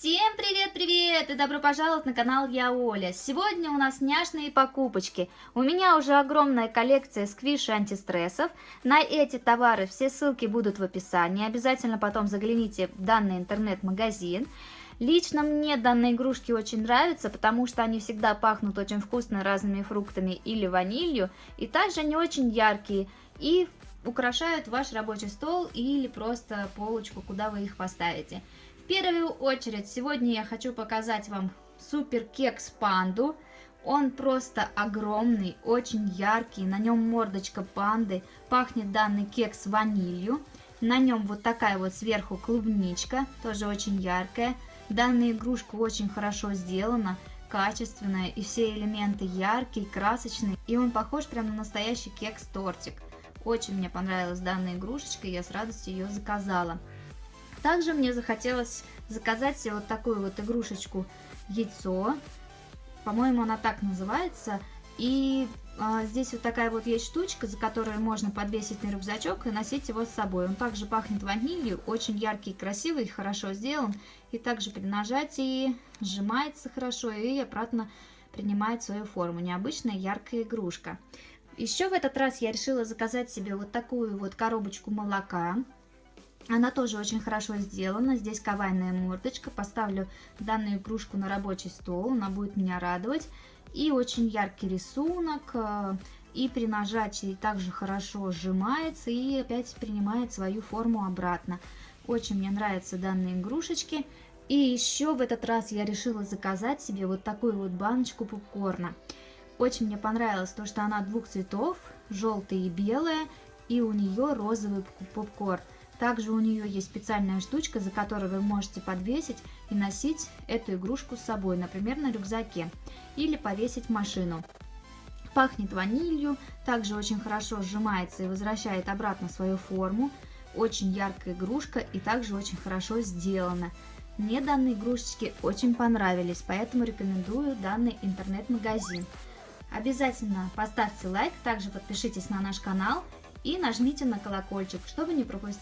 Всем привет-привет и добро пожаловать на канал Я Оля. Сегодня у нас няшные покупочки. У меня уже огромная коллекция сквиш антистрессов. На эти товары все ссылки будут в описании. Обязательно потом загляните в данный интернет-магазин. Лично мне данные игрушки очень нравятся, потому что они всегда пахнут очень вкусно разными фруктами или ванилью. И также они очень яркие и украшают ваш рабочий стол или просто полочку, куда вы их поставите первую очередь сегодня я хочу показать вам супер кекс панду. Он просто огромный, очень яркий, на нем мордочка панды, пахнет данный кекс ванилью. На нем вот такая вот сверху клубничка, тоже очень яркая. Данная игрушка очень хорошо сделана, качественная, и все элементы яркие, красочные. И он похож прям на настоящий кекс-тортик. Очень мне понравилась данная игрушечка, я с радостью ее заказала. Также мне захотелось заказать себе вот такую вот игрушечку яйцо. По-моему, она так называется. И а, здесь вот такая вот есть штучка, за которую можно подвесить на рюкзачок и носить его с собой. Он также пахнет ванилью, очень яркий, красивый, хорошо сделан. И также при нажатии сжимается хорошо и обратно принимает свою форму. Необычная яркая игрушка. Еще в этот раз я решила заказать себе вот такую вот коробочку молока. Она тоже очень хорошо сделана. Здесь кавайная мордочка. Поставлю данную игрушку на рабочий стол. Она будет меня радовать. И очень яркий рисунок. Э, и при нажатии также хорошо сжимается и опять принимает свою форму обратно. Очень мне нравятся данные игрушечки. И еще в этот раз я решила заказать себе вот такую вот баночку попкорна. Очень мне понравилось то, что она двух цветов, желтая и белая, и у нее розовый попкорн. Также у нее есть специальная штучка, за которой вы можете подвесить и носить эту игрушку с собой, например, на рюкзаке, или повесить в машину. Пахнет ванилью, также очень хорошо сжимается и возвращает обратно свою форму. Очень яркая игрушка и также очень хорошо сделана. Мне данные игрушечки очень понравились, поэтому рекомендую данный интернет-магазин. Обязательно поставьте лайк, также подпишитесь на наш канал и нажмите на колокольчик, чтобы не пропустить